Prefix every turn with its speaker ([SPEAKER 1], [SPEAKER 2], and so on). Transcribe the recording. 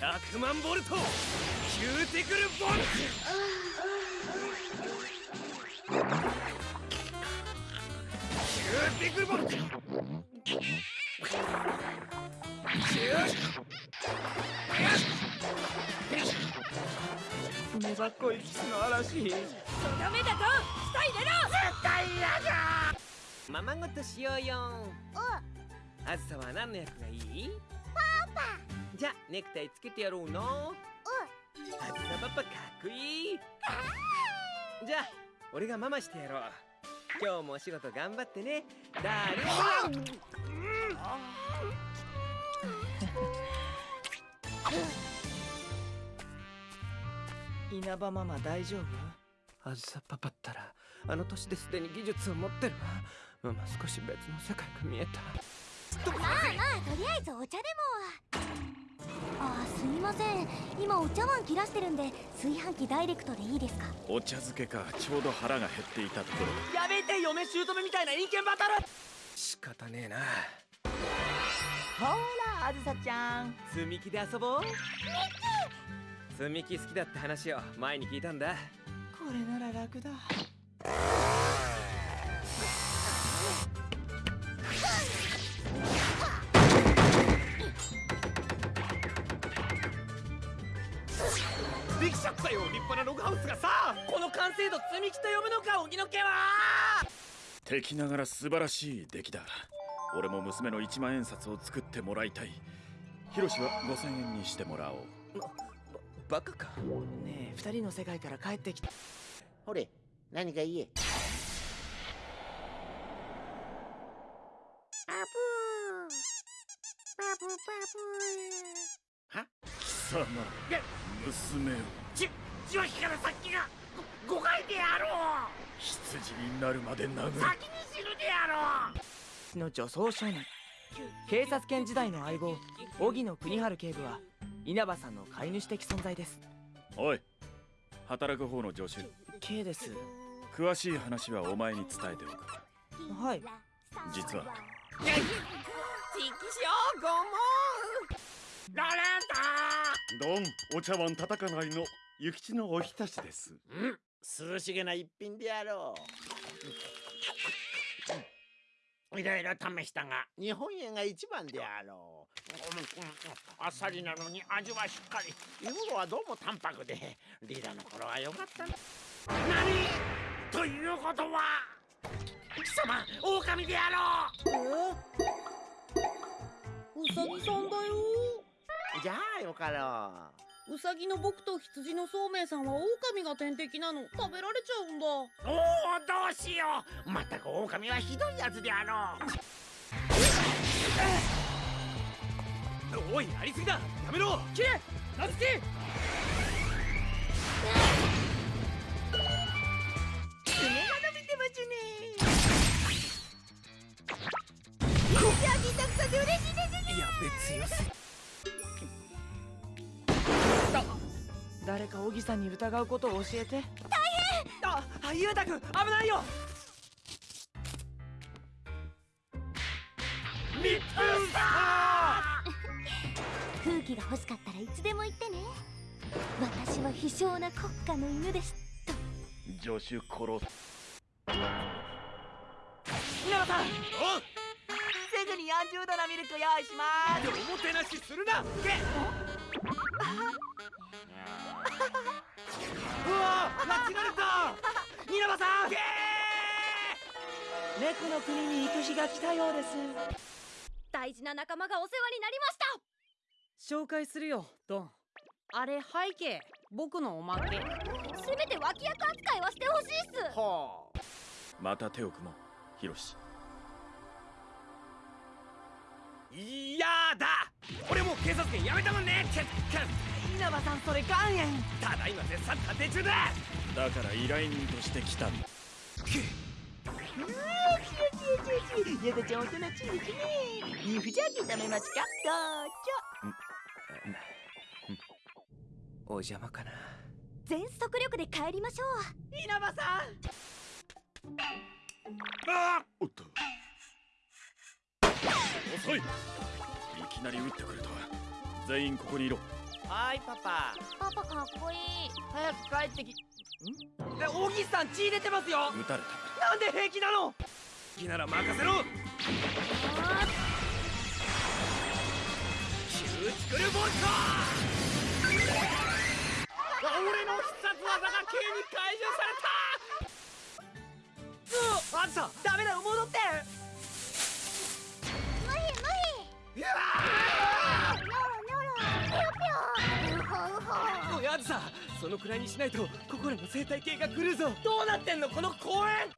[SPEAKER 1] 100万ボルト。キューティクルボンキューティクルボンキュ
[SPEAKER 2] ー粘っこいキスの嵐。
[SPEAKER 3] ダメだと舌入れろ。
[SPEAKER 1] 絶対嫌だままごとしようよ。あずさは何の役がいい？
[SPEAKER 4] パパ
[SPEAKER 1] じゃあネクタイつけてやろうのあずさパパかっこいい。じゃあ俺がママしてやろう。今日もお仕事頑張ってね。だーれ
[SPEAKER 2] 稲葉ママ大丈夫？あずさパパったらあの年ですでに技術を持ってるわ。ママ少し別の世界が見えた
[SPEAKER 4] まあまあとりあえずお茶でも。あすみません。今お茶碗切らしてるんで炊飯器ダイレクトでいいですか？
[SPEAKER 5] お茶漬けか。ちょうど腹が減っていたところ。
[SPEAKER 2] やめて嫁姑みたいな陰険バトル。仕方ねえな。ほらあずさちゃん。
[SPEAKER 1] 積み木で遊ぼう。積み木好きだって話を前に聞いたんだ。
[SPEAKER 2] これなら楽だ
[SPEAKER 1] できちゃったよ立派なログハウスがさ。
[SPEAKER 2] この完成度積み木と呼ぶのか荻野家は。
[SPEAKER 5] 敵ながら素晴らしい出来だ俺も娘の1万円札を作ってもらいたい。ヒロシは5000円にしてもらおう。
[SPEAKER 2] バカか。ねえ二人の世界から帰ってきた。
[SPEAKER 6] ほれ何か言え。パプー。パプパプ
[SPEAKER 5] は？貴様。娘を。
[SPEAKER 1] じ受話器から先が誤解であろう。
[SPEAKER 5] 羊になるまで殴る。
[SPEAKER 1] 先に死ぬであろう。
[SPEAKER 2] の女装少年。警察犬時代の相棒荻野国春警部は稲葉さんの飼い主的存在です。
[SPEAKER 5] おい働く方の助手。
[SPEAKER 2] K です。
[SPEAKER 5] 詳しい話はお前に伝えておく。
[SPEAKER 2] はい。
[SPEAKER 5] 実は。
[SPEAKER 1] チキショーごもんラレン
[SPEAKER 7] ドンお茶碗叩かないの諭吉のおひたしです。
[SPEAKER 6] うん涼しげな一品であろう。いろいろ試したが日本円が一番であろう、うんうん、あっさりなのに味はしっかり。はどうも淡白でリーダーの頃は良かったな。何？ということは貴様狼であろう。
[SPEAKER 3] うさぎさんだよ
[SPEAKER 6] じゃあよかろ
[SPEAKER 3] う。さぎの僕と羊のそうめいさんは狼が天敵なの。食べられちゃうんだ。
[SPEAKER 6] おおどうしよう。まったく狼はひどいやつであろ
[SPEAKER 1] う。おいやりすぎだ。やめろ。
[SPEAKER 2] キレナズキ誰か小木さんに疑うことを教えて。大変！ああゆうたくん危ないよ！
[SPEAKER 1] 密封した
[SPEAKER 4] 空気が欲しかったらいつでも言ってね。私は非常な国家の犬です
[SPEAKER 5] 助手殺す。
[SPEAKER 2] 稲葉さん！
[SPEAKER 1] お
[SPEAKER 2] すぐに40度のミルク用意します。
[SPEAKER 1] おもてなしするな
[SPEAKER 2] 猫の国に行く日が来たようです。
[SPEAKER 3] 大事な仲間がお世話になりました。紹介するよドン。あれ背景僕のおまけ。
[SPEAKER 4] せめて脇役扱いはしてほしいっす。
[SPEAKER 6] ほう
[SPEAKER 5] また手を組もうヒロシ。
[SPEAKER 1] いやだ！俺もう警察官やめたもんねけけ
[SPEAKER 2] 稲葉さんそれ岩塩。
[SPEAKER 1] ただいま絶賛探偵中だ！
[SPEAKER 5] だから依頼人として来たんだ
[SPEAKER 2] ゆずちゃんおとなちいですねビーフジャーキー食べますかどうぞ
[SPEAKER 1] お邪魔かな
[SPEAKER 4] 全速力で帰りましょう
[SPEAKER 2] 稲葉さん
[SPEAKER 5] あおっと遅いいきなり撃ってくるとは全員ここにいろ
[SPEAKER 2] はいパパ
[SPEAKER 4] パパかっこいい
[SPEAKER 2] 早く帰ってきん
[SPEAKER 1] え小木さん血出てますよ
[SPEAKER 5] 撃たれた
[SPEAKER 1] なんで平気なのきなら任せろ。
[SPEAKER 2] キューティクルボルト俺の必殺技が急に解除された。
[SPEAKER 1] あんさダメだよ戻って。
[SPEAKER 4] 無理無理。
[SPEAKER 1] うわ
[SPEAKER 4] ニョロニョロピョピョウホウホ
[SPEAKER 1] おいあずさそのくらいにしないとここらの生態系が狂うぞ。どうなってんのこの公園